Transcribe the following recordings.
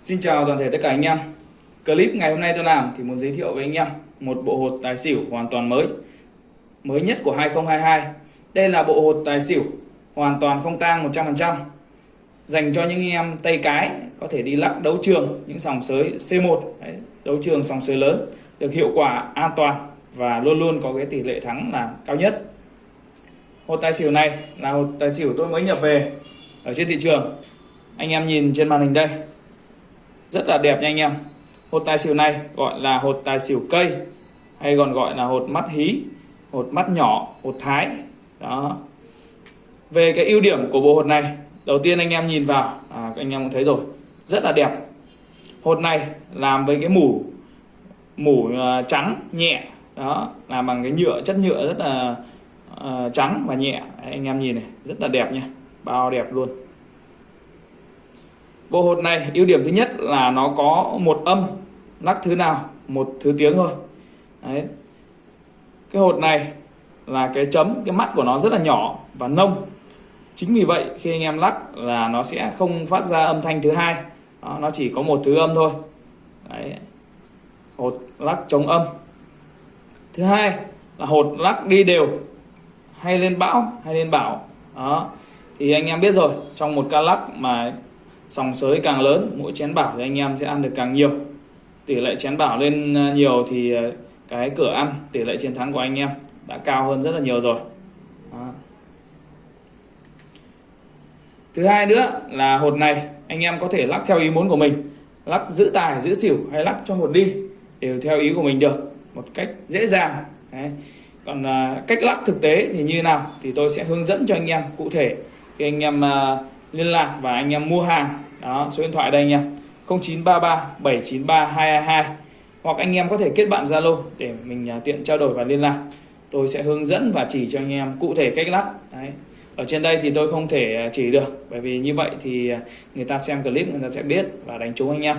Xin chào toàn thể tất cả anh em. Clip ngày hôm nay tôi làm thì muốn giới thiệu với anh em một bộ hột tài xỉu hoàn toàn mới. Mới nhất của 2022. Đây là bộ hột tài xỉu hoàn toàn không tang 100%. Dành cho những anh em tay cái có thể đi lắc đấu trường những sòng sới C1, đấy, đấu trường sòng sới lớn được hiệu quả an toàn và luôn luôn có cái tỷ lệ thắng là cao nhất. Hột tài xỉu này là hột tài xỉu tôi mới nhập về ở trên thị trường. Anh em nhìn trên màn hình đây rất là đẹp nha anh em. Hột tài xỉu này gọi là hột tài xỉu cây hay còn gọi là hột mắt hí hột mắt nhỏ hột thái. Đó. Về cái ưu điểm của bộ hột này đầu tiên anh em nhìn vào à, anh em cũng thấy rồi rất là đẹp. Hột này làm với cái mủ mủ uh, trắng nhẹ. Đó làm bằng cái nhựa chất nhựa rất là uh, trắng và nhẹ. Anh em nhìn này rất là đẹp nha bao đẹp luôn. Bộ hột này ưu điểm thứ nhất là nó có một âm lắc thứ nào một thứ tiếng thôi. Đấy. Cái hột này là cái chấm cái mắt của nó rất là nhỏ và nông. Chính vì vậy khi anh em lắc là nó sẽ không phát ra âm thanh thứ hai. Đó, nó chỉ có một thứ âm thôi. Đấy. Hột lắc chống âm. Thứ hai là hột lắc đi đều hay lên bão hay lên bảo. Đó. Thì anh em biết rồi, trong một ca lắc mà sòng sới càng lớn mỗi chén bảo thì anh em sẽ ăn được càng nhiều tỷ lệ chén bảo lên ờ, nhiều thì ờ, cái cửa ăn tỷ lệ chiến thắng của anh em đã cao hơn rất là nhiều rồi Đó. thứ hai nữa là hột này anh em có thể lắc theo ý muốn của mình lắc giữ tài giữ xỉu hay lắc cho hột đi đều theo ý của mình được một cách dễ dàng Đấy. còn ờ, cách lắc thực tế thì như nào thì tôi sẽ hướng dẫn cho anh em cụ thể khi anh em uh, liên lạc và anh em mua hàng. Đó, số điện thoại đây nha 0933 793 222 hoặc anh em có thể kết bạn Zalo để mình à, tiện trao đổi và liên lạc. Tôi sẽ hướng dẫn và chỉ cho anh em cụ thể cách lắc. Đấy. Ở trên đây thì tôi không thể à, chỉ được. Bởi vì như vậy thì à, người ta xem clip người ta sẽ biết và đánh trúng anh em.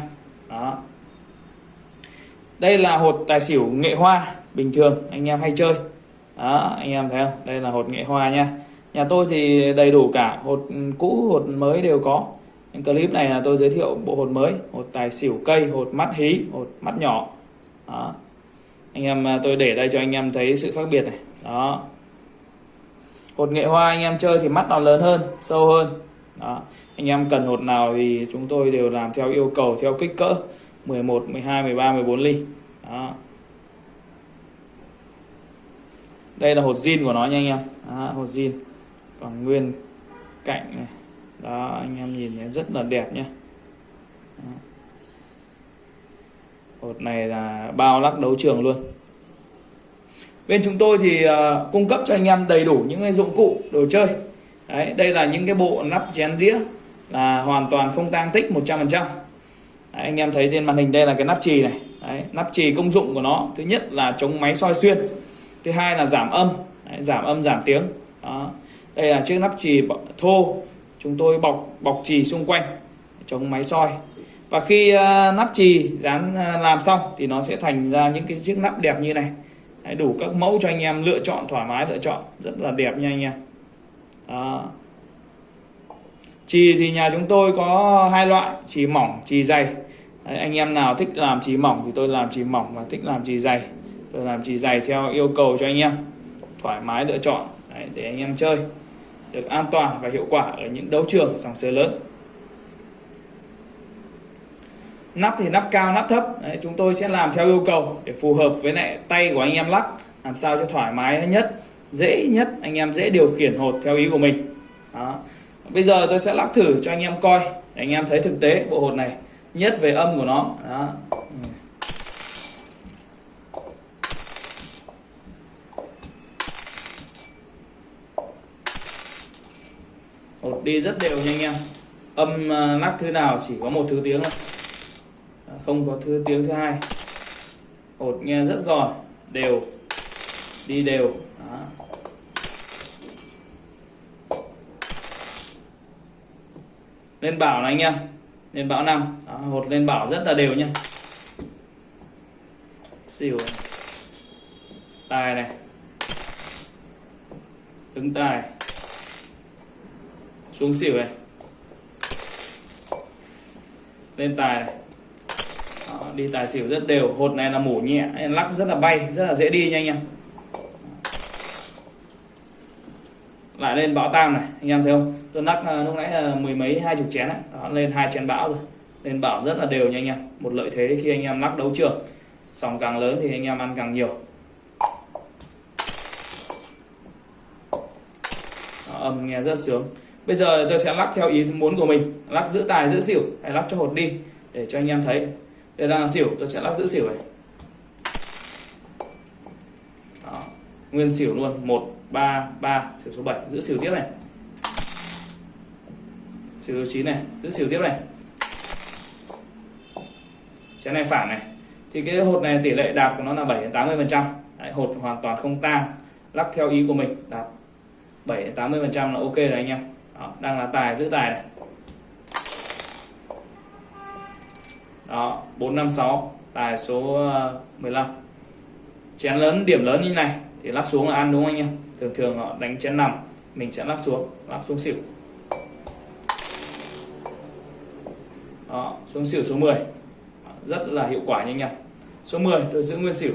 Đó. Đây là hột tài xỉu nghệ hoa bình thường. Anh em hay chơi. Đó, anh em thấy không? Đây là hột nghệ hoa nha nhà tôi thì đầy đủ cả hột cũ hột mới đều có. Những clip này là tôi giới thiệu bộ hột mới hột tài xỉu cây hột mắt hí hột mắt nhỏ. Đó. anh em à, tôi để đây cho anh em thấy sự khác biệt này. Đó. Hột nghệ hoa anh em chơi thì mắt nó lớn hơn sâu hơn. Đó. anh em cần hột nào thì chúng tôi đều làm theo yêu cầu theo kích cỡ. 11 12 13 14 ly. Đó. Đây là hột zin của nó nha anh em. Đó, hột zin còn nguyên cạnh này. Đó anh em nhìn thấy rất là đẹp nhé hột này là bao lắc đấu trường luôn. Bên chúng tôi thì uh, cung cấp cho anh em đầy đủ những cái dụng cụ đồ chơi. Đấy đây là những cái bộ nắp chén đĩa là hoàn toàn không tang tích 100% đấy, anh em thấy trên màn hình đây là cái nắp trì này. Đấy, nắp trì công dụng của nó thứ nhất là chống máy soi xuyên thứ hai là giảm âm. Đấy, giảm âm giảm tiếng. Đó đây là chiếc nắp chì thô. Chúng tôi bọc bọc chì xung quanh chống máy soi. Và khi uh, nắp chì dán uh, làm xong thì nó sẽ thành ra những cái chiếc nắp đẹp như này. Đấy, đủ các mẫu cho anh em lựa chọn thoải mái lựa chọn. Rất là đẹp nha anh em. Đó. chì thì nhà chúng tôi có hai loại chì mỏng chì dày. Đấy, anh em nào thích làm chì mỏng thì tôi làm chì mỏng và thích làm chì dày tôi làm chì dày theo yêu cầu cho anh em. Thoải mái lựa chọn. Đấy, để anh em chơi được an toàn và hiệu quả ở những đấu trường sòng sới lớn. Nắp thì nắp cao nắp thấp. Đấy, chúng tôi sẽ làm theo yêu cầu để phù hợp với lại tay của anh em lắc làm sao cho thoải mái nhất dễ nhất anh em dễ điều khiển hột theo ý của mình. Đó. bây giờ tôi sẽ lắc thử cho anh em coi để anh em thấy thực tế bộ hột này nhất về âm của nó. Đó. Ừ. đi rất đều nha anh em. Âm ờ, lắc thứ nào chỉ có một thứ tiếng thôi. Ờ, không có thứ tiếng thứ hai. Hột nghe rất giòn đều. Đi đều. Đó. lên bảo này anh em. Lên bảo năm. Hột lên bảo rất là đều nha. Xỉu. Tài này. Trứng tài xuống xỉu này. Lên tài này. Đó, đi tài xỉu rất đều. Hột này là mổ nhẹ lắc rất là bay rất là dễ đi nha anh em. Lại lên bão tam này anh em thấy không? Tôi lắc à, lúc nãy là mười mấy hai chục chén ấy. Đó, lên hai chén bão rồi. Lên bão rất là đều nha anh em. Một lợi thế khi anh em lắc đấu trường. Sòng càng lớn thì anh em ăn càng nhiều. Đó, âm nghe rất sướng bây giờ tôi sẽ lắc theo ý muốn của mình, lắc giữ tài, giữ xỉu, hay lắc cho hột đi, để cho anh em thấy. Đây là xỉu, tôi sẽ lắc giữ xỉu này. Đó. nguyên xỉu luôn. Một, ba ba, xỉu số 7 giữ xỉu tiếp này. Xỉu số 9 này, giữ xỉu tiếp này. Chén này phản này. Thì cái hột này tỷ lệ đạt của nó là 7 đến 80 phần trăm. Hột hoàn toàn không tan lắc theo ý của mình, đạt 7 đến 80 phần trăm là ok rồi anh em đó, đang là tài giữ tài này. Đó 456 tài số ờ, 15 chén lớn điểm lớn như này thì lắc xuống là ăn đúng không anh em? Thường thường họ đánh chén nằm mình sẽ lắc xuống lắc xuống xỉu. Đó xuống xỉu số 10 rất là hiệu quả nha anh em. Số 10 tôi giữ nguyên xỉu.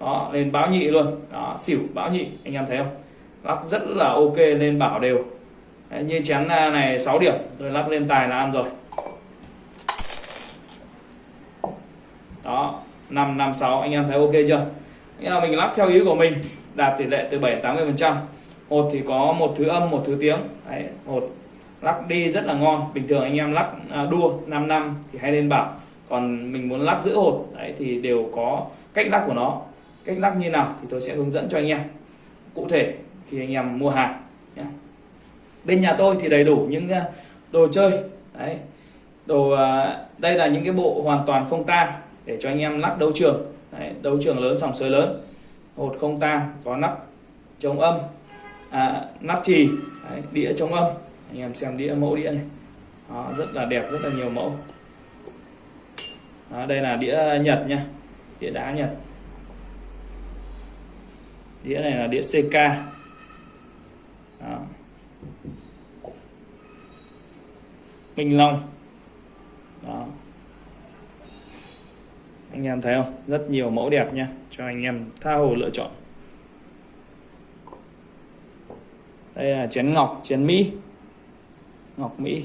Đó lên báo nhị luôn. Đó xỉu báo nhị anh em thấy không? Lắc rất là ok lên bảo đều. Đấy, như chén à, này 6 điểm. Tôi lắc lên tài là ăn rồi. Đó 5 5 6 anh em thấy ok chưa? Nghĩa là mình lắp theo ý của mình đạt tỷ lệ từ 7 80 phần trăm. Hột thì có một thứ âm một thứ tiếng. Đấy, hột lắc đi rất là ngon. Bình thường anh em lắc à, đua 5 năm thì hay lên bảo. Còn mình muốn lắc giữ hột đấy thì đều có cách lắc của nó. Cách lắc như nào thì tôi sẽ hướng dẫn cho anh em. Cụ thể khi anh em mua hàng nhé. bên nhà tôi thì đầy đủ những ờ, đồ chơi đấy. Đồ ờ, đây là những cái bộ hoàn toàn không tang để cho anh em lắp đấu trường đấy, đấu trường lớn sòng sới lớn. Hột không tang có nắp chống âm à, nắp trì đấy, đĩa chống âm. Anh em xem đĩa mẫu đĩa này. Đó, rất là đẹp rất là nhiều mẫu. Đó, đây là đĩa nhật nha đĩa đá nhật. Đĩa này là đĩa CK Minh Long. Đó. anh em thấy không? Rất nhiều mẫu đẹp nha. Cho anh em tha hồ lựa chọn. Đây là chén ngọc, chén mỹ. Ngọc mỹ.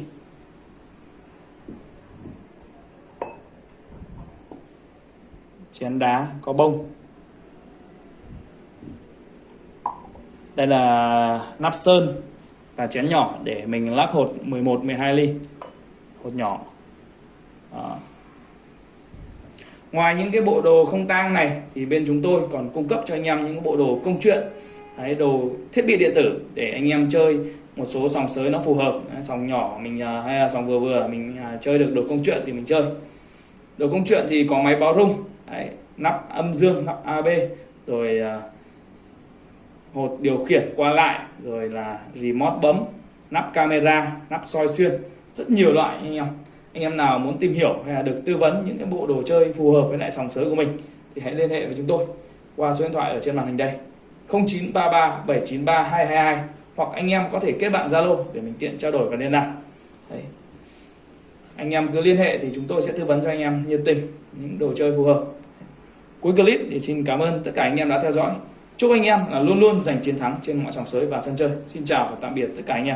Chén đá có bông. Đây là nắp sơn và chén nhỏ để mình lắc hột 11 12 ly. Hột nhỏ. Đó. ngoài những cái bộ đồ không tang này thì bên chúng tôi còn cung cấp cho anh em những bộ đồ công chuyện Đấy, đồ thiết bị điện tử để anh em chơi một số sòng sới nó phù hợp. Sòng nhỏ mình à, hay là sòng vừa vừa mình à, chơi được đồ công chuyện thì mình chơi. Đồ công chuyện thì có máy báo rung Đấy, nắp âm dương nắp AB rồi uh, hột điều khiển qua lại, rồi là remote bấm, nắp camera, nắp soi xuyên. Rất nhiều loại anh em. Anh em nào muốn tìm hiểu hay là được tư vấn những cái bộ đồ chơi phù hợp với lại sòng sới của mình thì hãy liên hệ với chúng tôi qua số điện thoại ở trên màn hình đây. 0933 793 222 hoặc anh em có thể kết bạn Zalo để mình tiện trao đổi và liên lạc. Đấy. anh em cứ liên hệ thì chúng tôi sẽ tư vấn cho anh em nhiệt tình, những đồ chơi phù hợp. Cuối clip thì xin cảm ơn tất cả anh em đã theo dõi chúc anh em là luôn luôn giành chiến thắng trên mọi sòng sới và sân chơi. Xin chào và tạm biệt tất cả anh em.